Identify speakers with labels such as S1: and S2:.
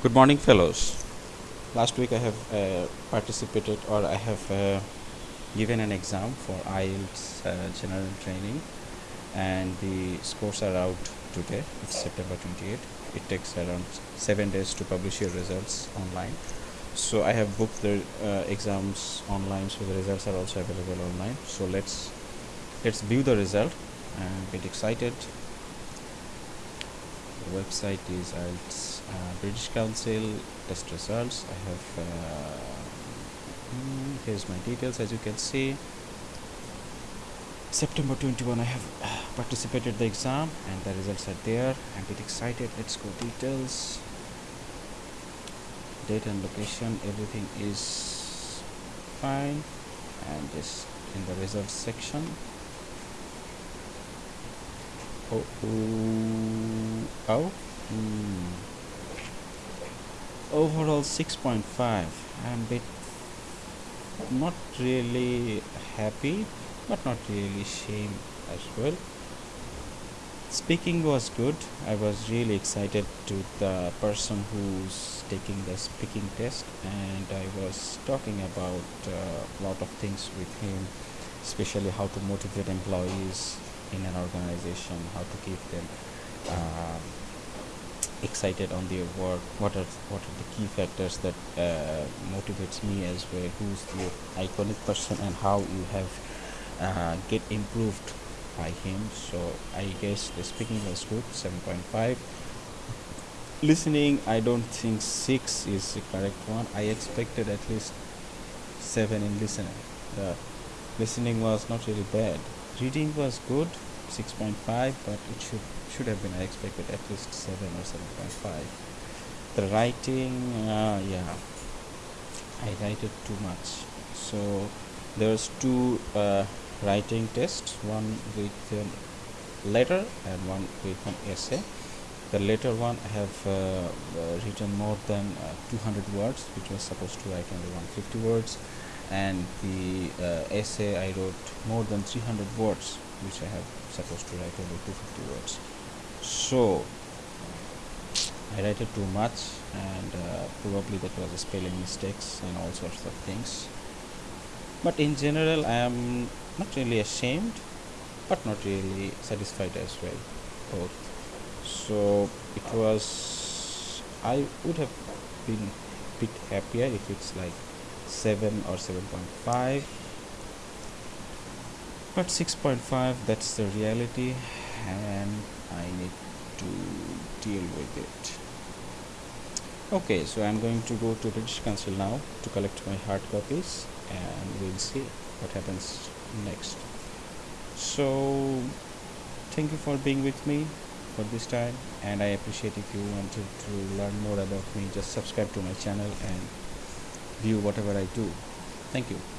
S1: Good morning, fellows. Last week I have uh, participated or I have uh, given an exam for IELTS uh, general training, and the scores are out today. It's September 28. It takes around seven days to publish your results online. So I have booked the uh, exams online, so the results are also available online. So let's let's view the result and get excited. Website is IELTS uh, British Council test results. I have uh, mm, here's my details as you can see. September 21 I have uh, participated the exam and the results are there. I'm a bit excited. Let's go details. Date and location everything is fine and just in the results section oh oh, Hmm. overall 6.5 i'm a bit not really happy but not really shame as well. Speaking was good. I was really excited to the person who's taking the speaking test and i was talking about a lot of things with him especially how to motivate employees in an organization how to keep them um, excited on their work what are what are the key factors that uh, motivates me as well who's the iconic person and how you have uh, get improved by him. So i guess the speaking was good 7.5 listening i don't think 6 is the correct one. I expected at least 7 in listening. The listening was not really bad. Reading was good 6.5 but it should should have been i expected at least 7 or 7.5 the writing uh, yeah i write it too much. So there's two uh, writing tests one with a letter and one with an essay. The later one I have uh, uh, written more than uh, 200 words which was supposed to write only 150 words. And the uh, essay I wrote more than 300 words which I have supposed to write only 250 words. So I write it too much and uh, probably that was a spelling mistakes and all sorts of things. But in general I am not really ashamed but not really satisfied as well both. So it was I would have been a bit happier if it's like 7 or 7.5 but 6.5 that's the reality and I need to deal with it. Okay so I'm going to go to British Council now to collect my hard copies and we'll see what happens next. So thank you for being with me for this time and I appreciate if you wanted to learn more about me just subscribe to my channel and view whatever I do. Thank you